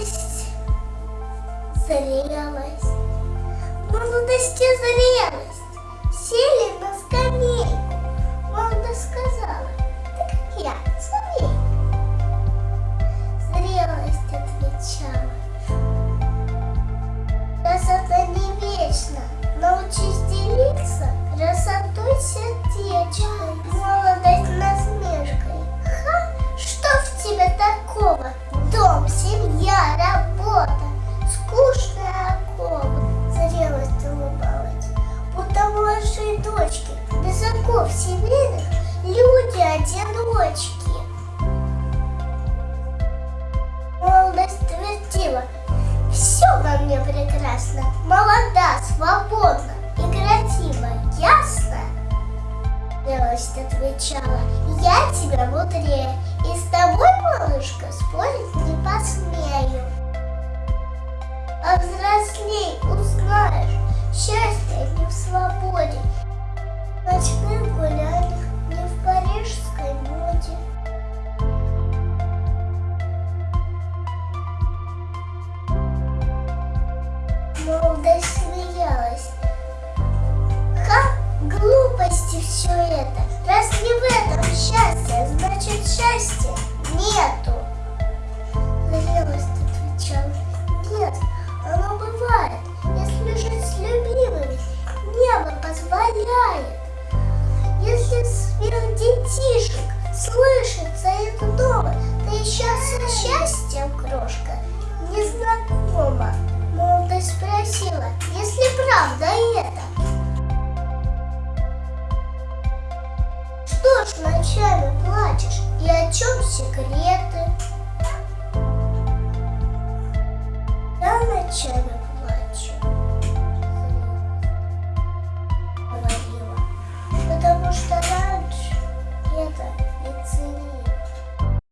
молодость, зрелость, молодость и зрелость сели на скале. Оков семейных, люди-одиночки. Молодость твердила, все во мне прекрасно, молода, свободна и красива, ясно? Зрелость отвечала, я тебя мудрее, и с тобой, малышка, спорить не посмею. А взрослей узнаешь, счастье глупости все это. Раз не в этом счастье, значит счастья нету. Зрелость отвечала. Нет, оно бывает, если жить с любимыми. Небо позволяет. Если смех детишек слышится из дома, ты еще со счастьем, крошка, ночами плачешь и о чем секреты? Я ночами